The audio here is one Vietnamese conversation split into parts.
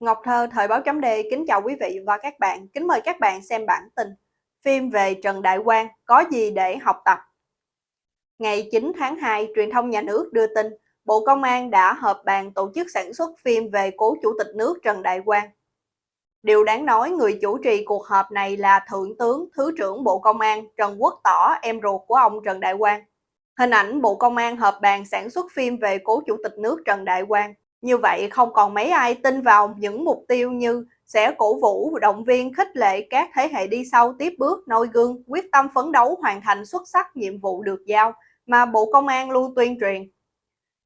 Ngọc Thơ, Thời báo chấm Đề kính chào quý vị và các bạn. Kính mời các bạn xem bản tin phim về Trần Đại Quang có gì để học tập. Ngày 9 tháng 2, truyền thông nhà nước đưa tin Bộ Công an đã họp bàn tổ chức sản xuất phim về cố Chủ tịch nước Trần Đại Quang. Điều đáng nói người chủ trì cuộc họp này là Thượng tướng Thứ trưởng Bộ Công an Trần Quốc Tỏ, em ruột của ông Trần Đại Quang. Hình ảnh Bộ Công an họp bàn sản xuất phim về cố Chủ tịch nước Trần Đại Quang như vậy không còn mấy ai tin vào những mục tiêu như sẽ cổ vũ, động viên, khích lệ các thế hệ đi sau tiếp bước, noi gương, quyết tâm phấn đấu hoàn thành xuất sắc nhiệm vụ được giao mà Bộ Công an luôn tuyên truyền.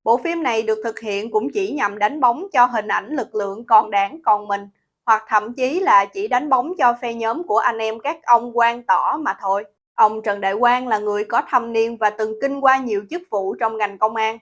Bộ phim này được thực hiện cũng chỉ nhằm đánh bóng cho hình ảnh lực lượng còn đảng còn mình, hoặc thậm chí là chỉ đánh bóng cho phe nhóm của anh em các ông quan tỏ mà thôi. Ông Trần Đại Quang là người có thâm niên và từng kinh qua nhiều chức vụ trong ngành công an,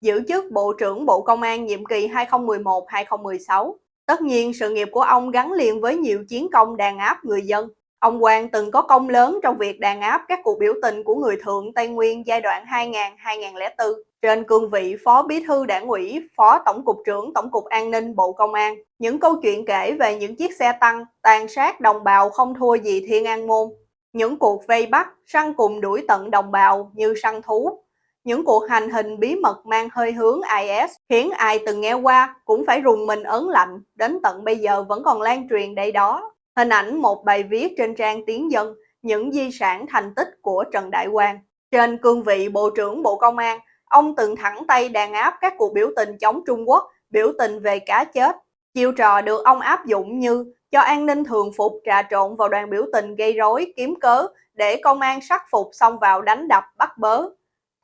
giữ chức Bộ trưởng Bộ Công an nhiệm kỳ 2011-2016. Tất nhiên, sự nghiệp của ông gắn liền với nhiều chiến công đàn áp người dân. Ông Quang từng có công lớn trong việc đàn áp các cuộc biểu tình của người thượng Tây Nguyên giai đoạn 2000-2004 trên cương vị Phó Bí thư Đảng ủy, Phó Tổng cục trưởng Tổng cục An ninh Bộ Công an. Những câu chuyện kể về những chiếc xe tăng tàn sát đồng bào không thua gì Thiên An Môn. Những cuộc vây bắt, săn cùng đuổi tận đồng bào như săn thú, những cuộc hành hình bí mật mang hơi hướng IS khiến ai từng nghe qua cũng phải rùng mình ớn lạnh, đến tận bây giờ vẫn còn lan truyền đây đó. Hình ảnh một bài viết trên trang Tiếng Dân, những di sản thành tích của Trần Đại Quang. Trên cương vị Bộ trưởng Bộ Công an, ông từng thẳng tay đàn áp các cuộc biểu tình chống Trung Quốc, biểu tình về cá chết. Chiêu trò được ông áp dụng như cho an ninh thường phục trà trộn vào đoàn biểu tình gây rối, kiếm cớ để công an sắc phục xong vào đánh đập bắt bớ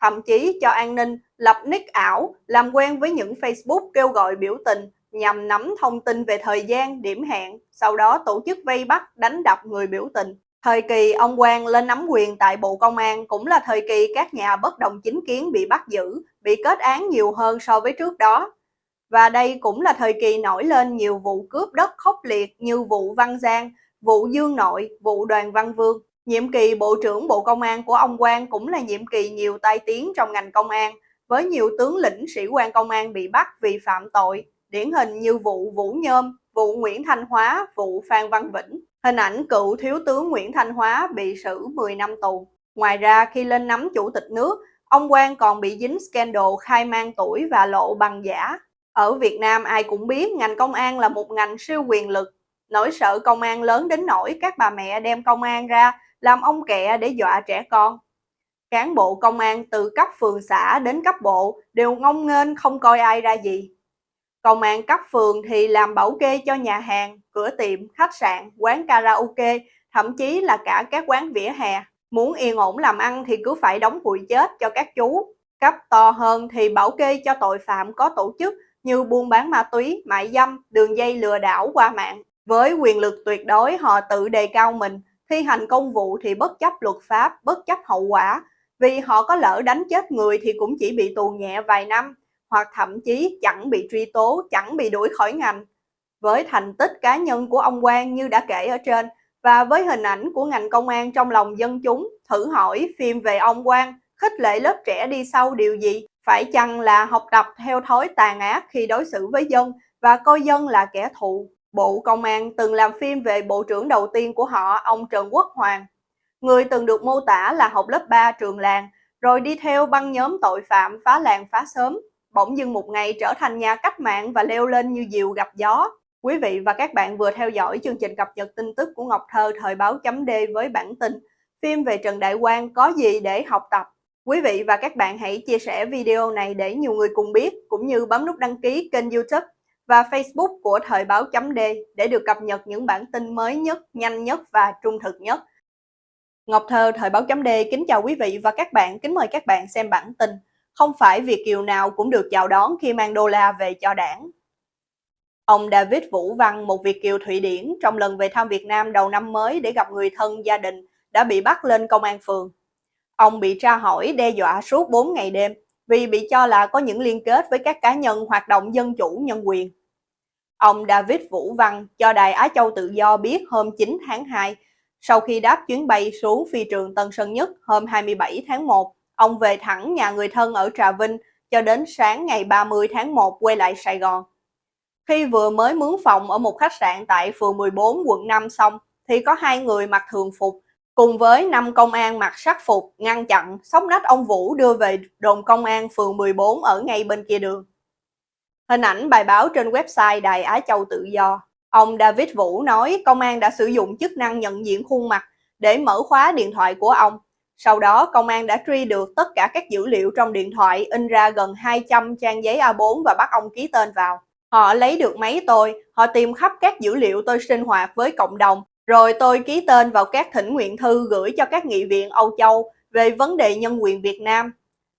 thậm chí cho an ninh lập nick ảo, làm quen với những Facebook kêu gọi biểu tình nhằm nắm thông tin về thời gian, điểm hẹn, sau đó tổ chức vây bắt, đánh đập người biểu tình. Thời kỳ ông Quang lên nắm quyền tại Bộ Công an cũng là thời kỳ các nhà bất đồng chính kiến bị bắt giữ, bị kết án nhiều hơn so với trước đó. Và đây cũng là thời kỳ nổi lên nhiều vụ cướp đất khốc liệt như vụ Văn Giang, vụ Dương Nội, vụ Đoàn Văn Vương. Nhiệm kỳ Bộ trưởng Bộ Công an của ông Quang cũng là nhiệm kỳ nhiều tai tiếng trong ngành công an, với nhiều tướng lĩnh sĩ quan công an bị bắt vì phạm tội, điển hình như vụ Vũ Nhôm, vụ Nguyễn Thanh Hóa, vụ Phan Văn Vĩnh. Hình ảnh cựu thiếu tướng Nguyễn Thanh Hóa bị xử 10 năm tù. Ngoài ra, khi lên nắm chủ tịch nước, ông Quang còn bị dính scandal khai mang tuổi và lộ bằng giả. Ở Việt Nam ai cũng biết ngành công an là một ngành siêu quyền lực. Nỗi sợ công an lớn đến nỗi các bà mẹ đem công an ra làm ông kẹ để dọa trẻ con. Cán bộ công an từ cấp phường xã đến cấp bộ đều ngông nghênh không coi ai ra gì. Công an cấp phường thì làm bảo kê cho nhà hàng, cửa tiệm, khách sạn, quán karaoke, thậm chí là cả các quán vỉa hè. Muốn yên ổn làm ăn thì cứ phải đóng hụi chết cho các chú. Cấp to hơn thì bảo kê cho tội phạm có tổ chức như buôn bán ma túy, mại dâm, đường dây lừa đảo qua mạng. Với quyền lực tuyệt đối họ tự đề cao mình, thi hành công vụ thì bất chấp luật pháp, bất chấp hậu quả, vì họ có lỡ đánh chết người thì cũng chỉ bị tù nhẹ vài năm, hoặc thậm chí chẳng bị truy tố, chẳng bị đuổi khỏi ngành. Với thành tích cá nhân của ông Quang như đã kể ở trên, và với hình ảnh của ngành công an trong lòng dân chúng, thử hỏi phim về ông Quang, khích lệ lớp trẻ đi sau điều gì? Phải chăng là học tập theo thói tàn ác khi đối xử với dân và coi dân là kẻ thù? Bộ Công an từng làm phim về bộ trưởng đầu tiên của họ, ông Trần Quốc Hoàng. Người từng được mô tả là học lớp 3 trường làng, rồi đi theo băng nhóm tội phạm phá làng phá sớm, bỗng dưng một ngày trở thành nhà cách mạng và leo lên như diều gặp gió. Quý vị và các bạn vừa theo dõi chương trình cập nhật tin tức của Ngọc Thơ thời báo chấm D với bản tin Phim về Trần Đại Quang có gì để học tập? Quý vị và các bạn hãy chia sẻ video này để nhiều người cùng biết, cũng như bấm nút đăng ký kênh youtube và Facebook của Thời báo chấm D để được cập nhật những bản tin mới nhất, nhanh nhất và trung thực nhất. Ngọc Thơ Thời báo chấm D kính chào quý vị và các bạn, kính mời các bạn xem bản tin. Không phải Việt Kiều nào cũng được chào đón khi mang đô la về cho đảng. Ông David Vũ Văn, một Việt Kiều Thụy Điển, trong lần về thăm Việt Nam đầu năm mới để gặp người thân gia đình, đã bị bắt lên công an phường. Ông bị tra hỏi đe dọa suốt 4 ngày đêm, vì bị cho là có những liên kết với các cá nhân hoạt động dân chủ nhân quyền. Ông David Vũ Văn cho Đài Á Châu Tự Do biết hôm 9 tháng 2, sau khi đáp chuyến bay xuống phi trường Tân Sơn Nhất hôm 27 tháng 1, ông về thẳng nhà người thân ở Trà Vinh cho đến sáng ngày 30 tháng 1 quay lại Sài Gòn. Khi vừa mới mướn phòng ở một khách sạn tại phường 14 quận 5 xong, thì có hai người mặc thường phục cùng với năm công an mặc sắc phục ngăn chặn sóc nách ông Vũ đưa về đồn công an phường 14 ở ngay bên kia đường. Hình ảnh bài báo trên website Đài Á Châu Tự Do. Ông David Vũ nói công an đã sử dụng chức năng nhận diện khuôn mặt để mở khóa điện thoại của ông. Sau đó, công an đã truy được tất cả các dữ liệu trong điện thoại in ra gần 200 trang giấy A4 và bắt ông ký tên vào. Họ lấy được máy tôi, họ tìm khắp các dữ liệu tôi sinh hoạt với cộng đồng, rồi tôi ký tên vào các thỉnh nguyện thư gửi cho các nghị viện Âu Châu về vấn đề nhân quyền Việt Nam.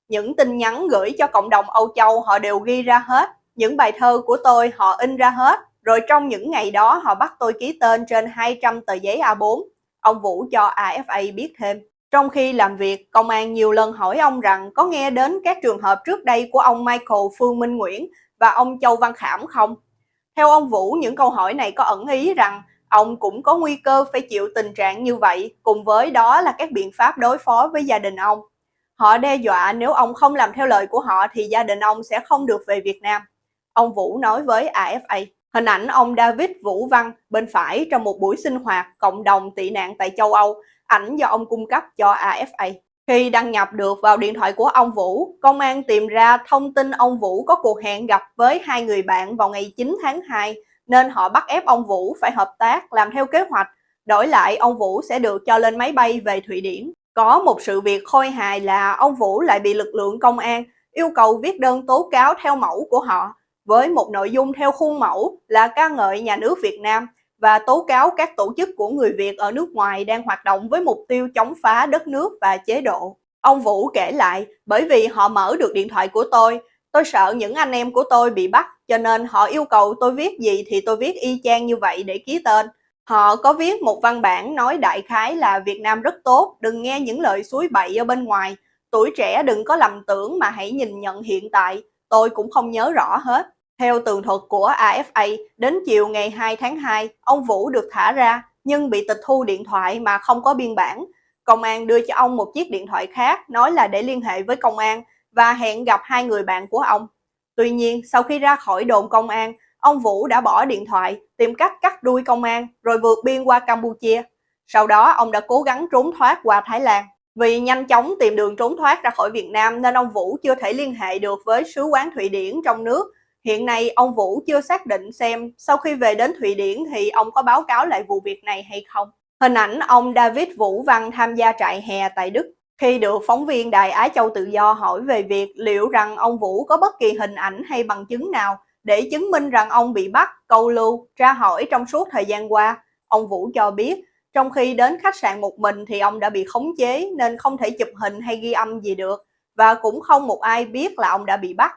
Những tin nhắn gửi cho cộng đồng Âu Châu họ đều ghi ra hết, những bài thơ của tôi họ in ra hết, rồi trong những ngày đó họ bắt tôi ký tên trên 200 tờ giấy A4. Ông Vũ cho AFA biết thêm. Trong khi làm việc, công an nhiều lần hỏi ông rằng có nghe đến các trường hợp trước đây của ông Michael Phương Minh Nguyễn và ông Châu Văn Khảm không? Theo ông Vũ, những câu hỏi này có ẩn ý rằng ông cũng có nguy cơ phải chịu tình trạng như vậy, cùng với đó là các biện pháp đối phó với gia đình ông. Họ đe dọa nếu ông không làm theo lời của họ thì gia đình ông sẽ không được về Việt Nam. Ông Vũ nói với AFA. Hình ảnh ông David Vũ Văn bên phải trong một buổi sinh hoạt cộng đồng tị nạn tại châu Âu, ảnh do ông cung cấp cho AFA. Khi đăng nhập được vào điện thoại của ông Vũ, công an tìm ra thông tin ông Vũ có cuộc hẹn gặp với hai người bạn vào ngày 9 tháng 2, nên họ bắt ép ông Vũ phải hợp tác làm theo kế hoạch, đổi lại ông Vũ sẽ được cho lên máy bay về Thụy Điển. Có một sự việc khôi hài là ông Vũ lại bị lực lượng công an yêu cầu viết đơn tố cáo theo mẫu của họ, với một nội dung theo khuôn mẫu là ca ngợi nhà nước Việt Nam và tố cáo các tổ chức của người Việt ở nước ngoài đang hoạt động với mục tiêu chống phá đất nước và chế độ. Ông Vũ kể lại, bởi vì họ mở được điện thoại của tôi, tôi sợ những anh em của tôi bị bắt, cho nên họ yêu cầu tôi viết gì thì tôi viết y chang như vậy để ký tên. Họ có viết một văn bản nói đại khái là Việt Nam rất tốt, đừng nghe những lời suối bậy ở bên ngoài. Tuổi trẻ đừng có lầm tưởng mà hãy nhìn nhận hiện tại, tôi cũng không nhớ rõ hết. Theo tường thuật của AFA, đến chiều ngày 2 tháng 2, ông Vũ được thả ra nhưng bị tịch thu điện thoại mà không có biên bản. Công an đưa cho ông một chiếc điện thoại khác nói là để liên hệ với công an và hẹn gặp hai người bạn của ông. Tuy nhiên, sau khi ra khỏi đồn công an, ông Vũ đã bỏ điện thoại, tìm cách cắt đuôi công an rồi vượt biên qua Campuchia. Sau đó, ông đã cố gắng trốn thoát qua Thái Lan. Vì nhanh chóng tìm đường trốn thoát ra khỏi Việt Nam nên ông Vũ chưa thể liên hệ được với sứ quán Thụy Điển trong nước Hiện nay ông Vũ chưa xác định xem sau khi về đến Thụy Điển thì ông có báo cáo lại vụ việc này hay không. Hình ảnh ông David Vũ Văn tham gia trại hè tại Đức. Khi được phóng viên Đài Á Châu Tự Do hỏi về việc liệu rằng ông Vũ có bất kỳ hình ảnh hay bằng chứng nào để chứng minh rằng ông bị bắt, câu lưu, tra hỏi trong suốt thời gian qua, ông Vũ cho biết trong khi đến khách sạn một mình thì ông đã bị khống chế nên không thể chụp hình hay ghi âm gì được và cũng không một ai biết là ông đã bị bắt.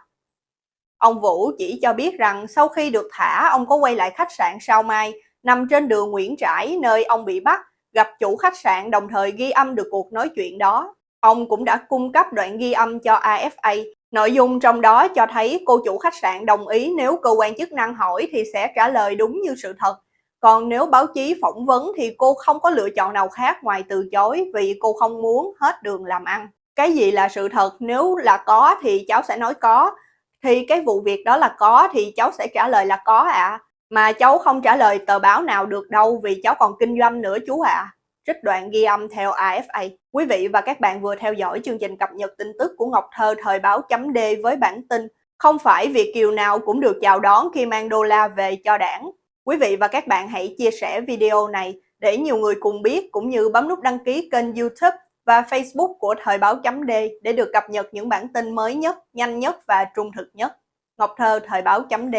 Ông Vũ chỉ cho biết rằng sau khi được thả, ông có quay lại khách sạn Sao Mai, nằm trên đường Nguyễn Trãi nơi ông bị bắt, gặp chủ khách sạn đồng thời ghi âm được cuộc nói chuyện đó. Ông cũng đã cung cấp đoạn ghi âm cho AFA. Nội dung trong đó cho thấy cô chủ khách sạn đồng ý nếu cơ quan chức năng hỏi thì sẽ trả lời đúng như sự thật. Còn nếu báo chí phỏng vấn thì cô không có lựa chọn nào khác ngoài từ chối vì cô không muốn hết đường làm ăn. Cái gì là sự thật nếu là có thì cháu sẽ nói có, thì cái vụ việc đó là có thì cháu sẽ trả lời là có ạ. À. Mà cháu không trả lời tờ báo nào được đâu vì cháu còn kinh doanh nữa chú ạ. À. Trích đoạn ghi âm theo AFA. Quý vị và các bạn vừa theo dõi chương trình cập nhật tin tức của Ngọc Thơ thời báo chấm D với bản tin Không phải Việt Kiều nào cũng được chào đón khi mang đô la về cho đảng. Quý vị và các bạn hãy chia sẻ video này để nhiều người cùng biết cũng như bấm nút đăng ký kênh youtube và Facebook của Thời báo chấm D để được cập nhật những bản tin mới nhất, nhanh nhất và trung thực nhất. Ngọc Thơ Thời báo chấm D